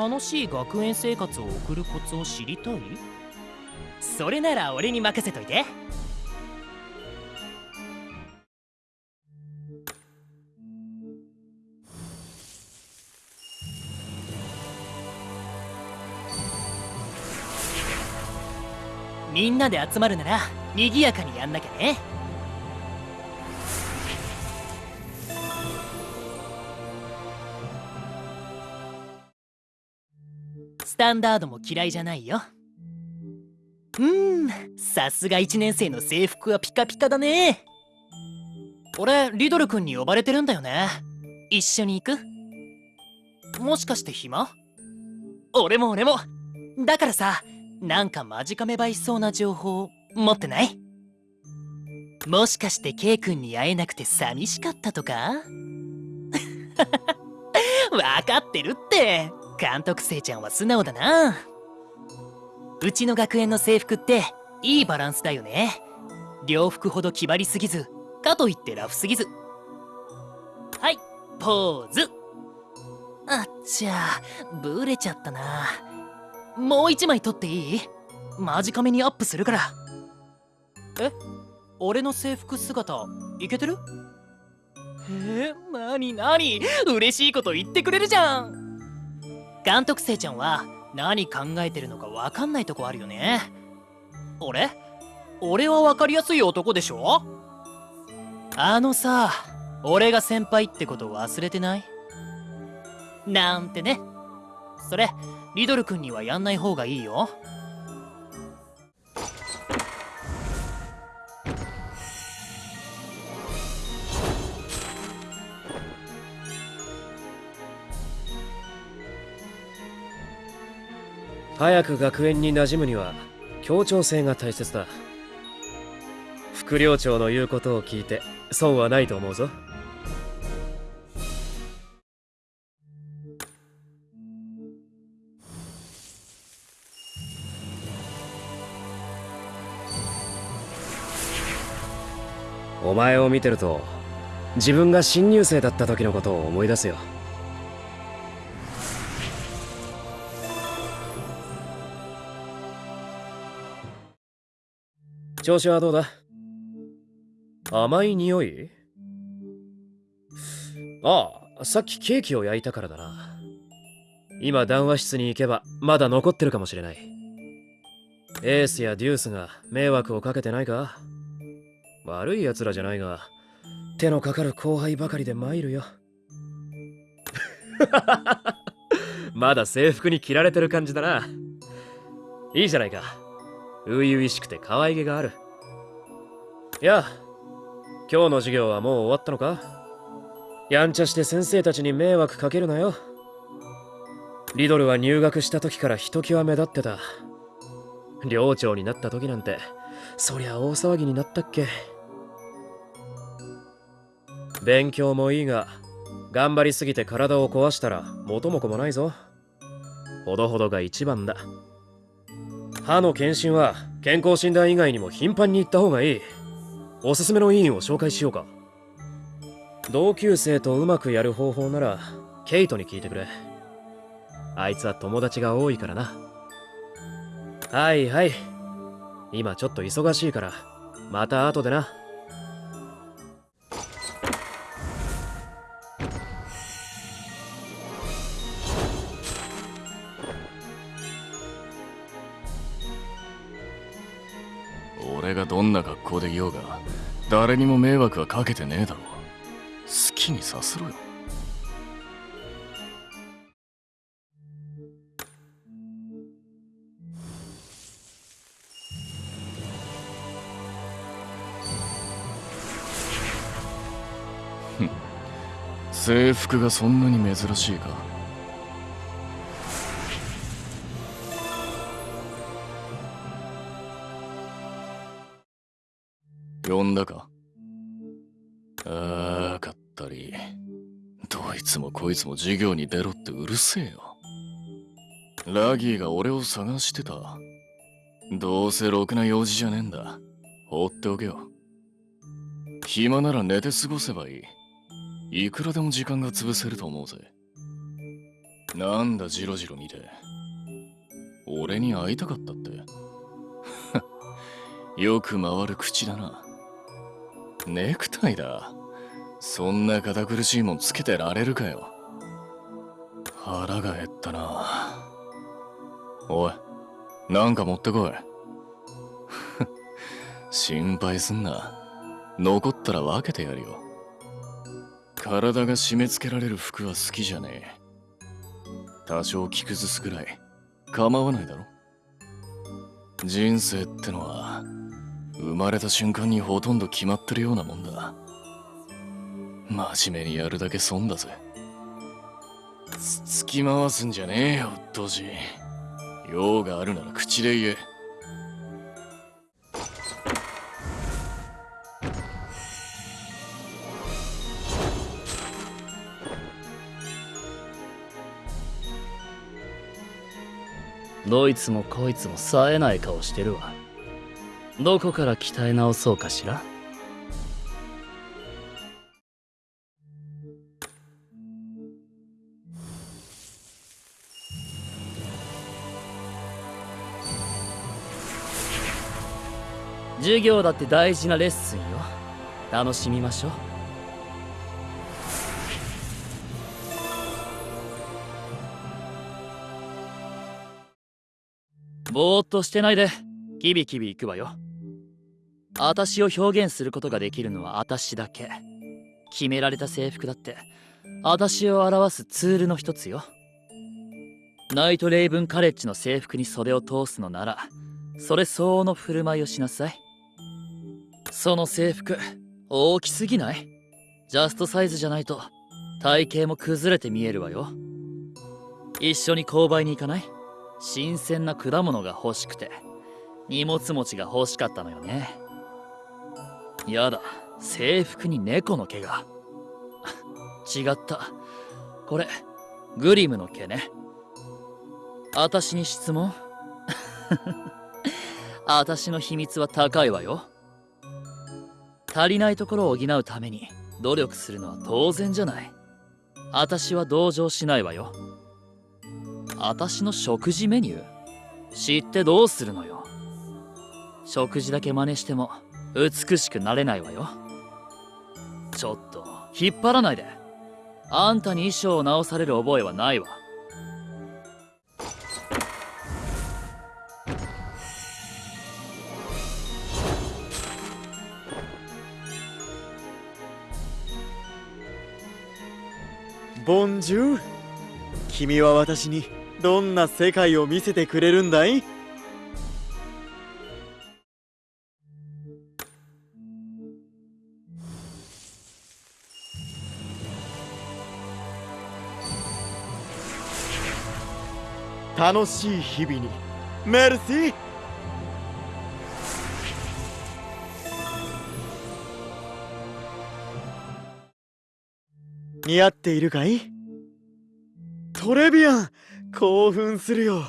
楽しい学園生活を送るコツを知りたい？それなら俺に任せといて。みんなで集まるなら賑やかにやんなきゃね。タンダードも嫌いじゃないよ。うんさすが1年生の制服はピカピカだね。俺リドル君に呼ばれてるんだよね。一緒に行く？もしかして暇？俺も俺も。だからさなんか間近めばいそうな情報持ってない？もしかして K 君に会えなくて寂しかったとか？わかってるって。監督生ちゃんは素直だな。うちの学園の制服っていいバランスだよね。両服ほど決まりすぎずかといってラフすぎず。はいポーズ。あっちゃブレちゃったな。もう一枚撮っていい？間近めにアップするから。え？俺の制服姿いけてる？え？ー、なになに？嬉しいこと言ってくれるじゃん監督生ちゃんは何考えてるのか分かんないとこあるよね。俺俺は分かりやすい男でしょ？あのさ俺が先輩ってこと忘れてない？なんてね。それリドル君にはやんない方がいいよ。早く学園に馴染むには協調性が大切だ。副寮長の言うことを聞いて損はないと思うぞ。お前を見てると自分が新入生だった時のことを思い出すよ。調子はどうだ？甘い匂い？ああさっきケーキを焼いたからだな。今談話室に行けばまだ残ってるかもしれない。エースやデュースが迷惑をかけてないか？悪い奴らじゃないが手のかかる後輩ばかりで参るよ。まだ制服に着られてる感じだな。いいじゃないか。初々しくて可愛げがある。いや今日の授業はもう終わったのか？やんちゃして先生たちに迷惑かけるなよ。リドルは入学した時からひときわ目立ってた。寮長になった時なんてそりゃ大騒ぎになったっけ？勉強もいいが頑張りすぎて体を壊したら元も子もないぞ。ほどほどが一番だ。歯の検診は健康診断以外にも頻繁に行った方がいい。おすすめの医院を紹介しようか。同級生とうまくやる方法ならケイトに聞いてくれ。あいつは友達が多いからな。はいはい。今ちょっと忙しいからまた後でな。ようが誰にも迷惑はかけてねえだろ好きにさせろよ。ふん。制服がそんなに珍しいか。んだか？あーかったり。どいつもこいつも授業に出ろってうるせえよ。ラギーが俺を探してた。どうせろくな用事じゃねえんだ。放っておけよ。暇なら寝て過ごせばいい。いくらでも時間が潰せると思うぜ。なんだジロジロ見て。俺に会いたかったって。よく回る口だな。ネクタイだ。そんな堅苦しいもんつけてられるかよ。腹が減ったな。おいなんか持ってこい。心配すんな。残ったら分けてやるよ。体が締め付けられる服は好きじゃねえ。多少着崩すくらい構わないだろ。人生ってのは生まれた瞬間にほとんど決まってるようなもんだ。真面目にやるだけ損だぜ。つつき回すんじゃねえようっとうしい。用があるなら口で言え。どいつもこいつも冴えない顔してるわ。どこから鍛え直そうかしら？授業だって大事なレッスンよ。楽しみましょう。ぼーっとしてないで。キビキビ行くわよ。私を表現することができるのは私だけ。決められた制服だって。私を表すツールの一つよ。ナイトレイブンカレッジの制服に袖を通すのならそれ相応の振る舞いをしなさい。その制服大きすぎない？ジャストサイズじゃないと体型も崩れて見えるわよ。一緒に購買に行かない？新鮮な果物が欲しくて。荷物持ちが欲しかったのよね。やだ。制服に猫の毛が。違った。これグリムの毛ね。私に質問。私の秘密は高いわよ。足りないところを補うために努力するのは当然じゃない。私は同情しないわよ。私の食事メニュー？知ってどうするのよ。食事だけ真似しても美しくなれないわよ。ちょっと引っ張らないで。あんたに衣装を直される覚えはないわ。ボンジュー君は私にどんな世界を見せてくれるんだい？楽しい日々に。メルシー似合っているかい？トレビアン興奮するよ。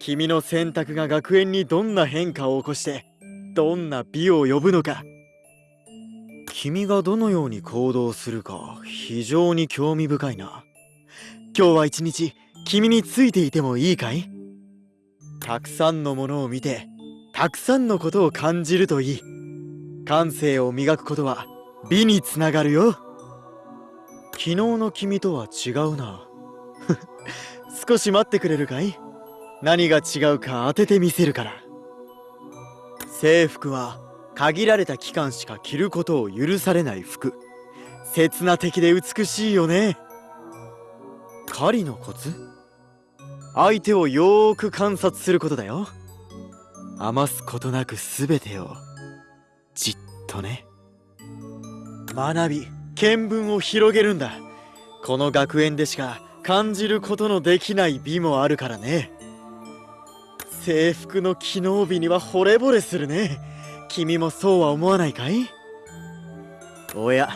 君の選択が学園にどんな変化を起こしてどんな美を呼ぶのか。君がどのように行動するか非常に興味深いな。今日は一日君についていてもいいかい？たくさんのものを見てたくさんのことを感じるといい。感性を磨くことは美につながるよ。昨日の君とは違うな。少し待ってくれるかい？何が違うか当ててみせるから。制服は限られた期間しか着ることを許されない服。刹那的で美しいよね。狩りのコツ？相手をよーく観察することだよ。余すことなく全てを。じっとね。学び見聞を広げるんだ。この学園でしか感じることのできない美もあるからね。制服の機能美には惚れ惚れするね。君もそうは思わないかい？おや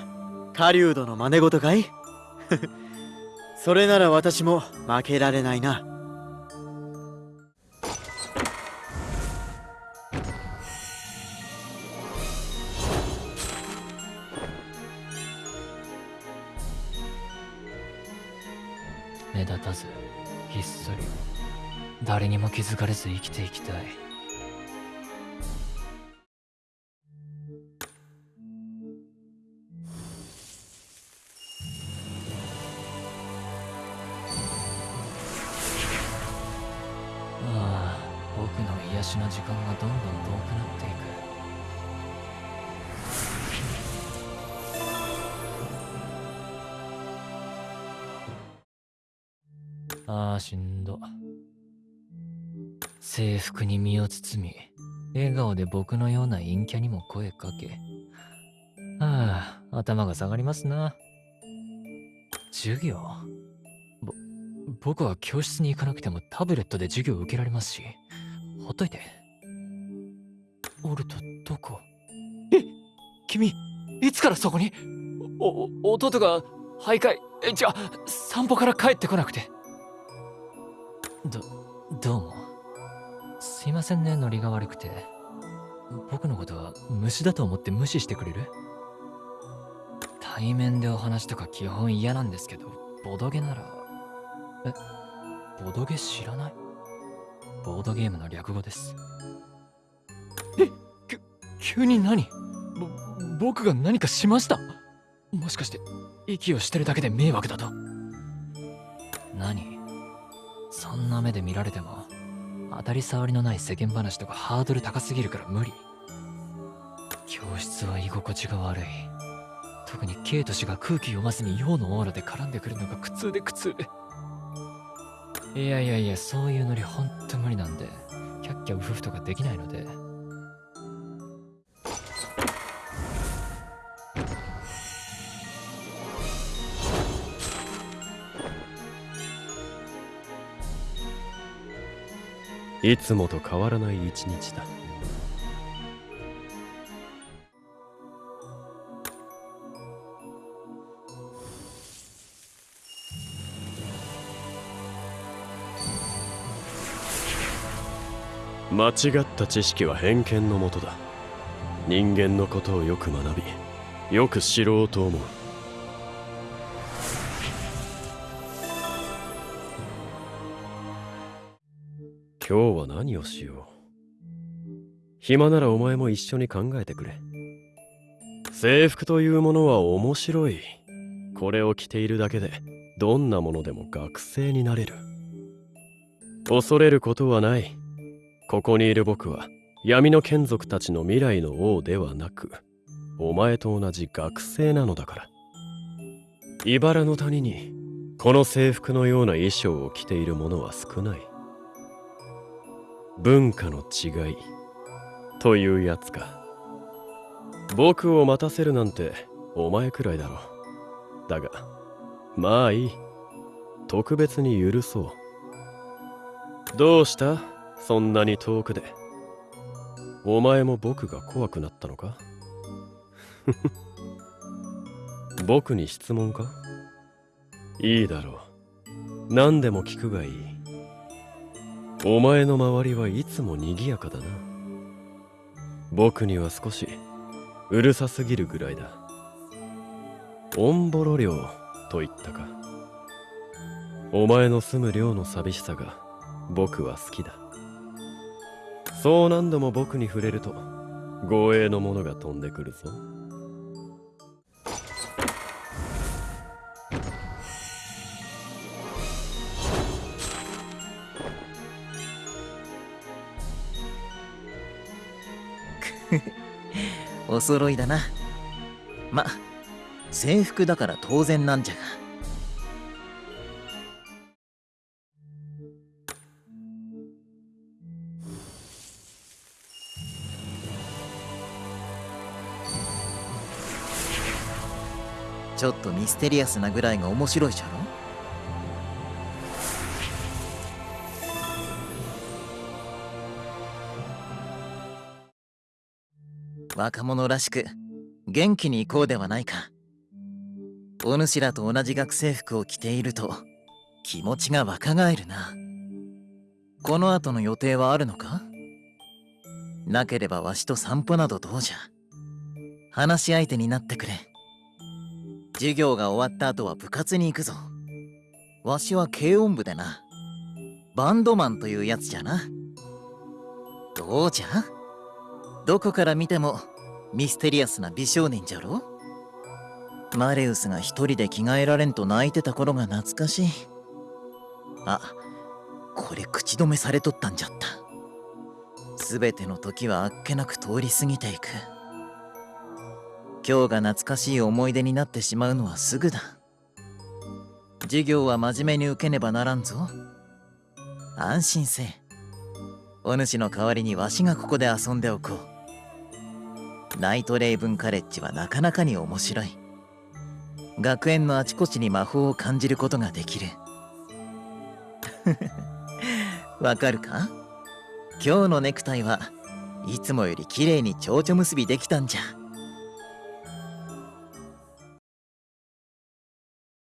狩人の真似事かい？それなら私も負けられないな。目立たずひっそり誰にも気づかれず生きていきたい。ああしんど制服に身を包み笑顔で僕のような陰キャにも声かけああ頭が下がりますな授業ぼ僕は教室に行かなくてもタブレットで授業を受けられますしほっといてオルトどこえ君いつからそこにお弟が徘徊じゃあ散歩から帰ってこなくてどどうも。すいませんねノリが悪くて。僕のことは虫だと思って無視してくれる？対面でお話とか基本嫌なんですけどボドゲなら。えボドゲ知らない？ボードゲームの略語です。えき急に何？ぼ僕が何かしました？もしかして息をしてるだけで迷惑だと？何？そんな目で見られても当たり障りのない世間話とかハードル高すぎるから無理。教室は居心地が悪い。特にケイト氏が空気読まずに陽のオーラで絡んでくるのが苦痛で苦痛。いやいやいやそういうノリほんと無理なんでキャッキャウフフとかできないので。いつもと変わらない一日だ。間違った知識は偏見のもとだ。人間のことをよく学びよく知ろうと思う。今日は何をしよう。暇ならお前も一緒に考えてくれ。制服というものは面白い。これを着ているだけでどんなものでも学生になれる。恐れることはない。ここにいる僕は闇の眷属たちの未来の王ではなくお前と同じ学生なのだから。茨の谷にこの制服のような衣装を着ている者は少ない。文化の違い。というやつか。僕を待たせるなんてお前くらいだろ。だがまあいい。特別に許そう。どうした？そんなに遠くで。お前も僕が怖くなったのか？僕に質問か？いいだろう。何でも聞くがいい。お前の周りはいつも賑やかだな。僕には少しうるさすぎるぐらいだ。オンボロ寮と言ったか。お前の住む寮の寂しさが僕は好きだ。そう何度も僕に触れると護衛のものが飛んでくるぞ。お揃いだな。ま制服だから当然なんじゃが。ちょっとミステリアスなぐらいが面白いじゃろ？若者らしく元気に行こうではないか。お主らと同じ学生服を着ていると気持ちが若返るな。この後の予定はあるのか？なければわしと散歩などどうじゃ。話し相手になってくれ。授業が終わった後は部活に行くぞ。わしは軽音部でな。バンドマンというやつじゃな。どうじゃ？どこから見てもミステリアスな美少年じゃろ？マレウスが一人で着替えられんと泣いてた頃が懐かしい。あこれ口止めされとったんじゃった。全ての時はあっけなく通り過ぎていく。今日が懐かしい思い出になってしまうのはすぐだ。授業は真面目に受けねばならんぞ。安心せ。お主の代わりにわしがここで遊んでおこう。ナイトレイブンカレッジはなかなかに面白い。学園のあちこちに魔法を感じることができる。わかるか？今日のネクタイはいつもより綺麗に蝶々結びできたんじゃ。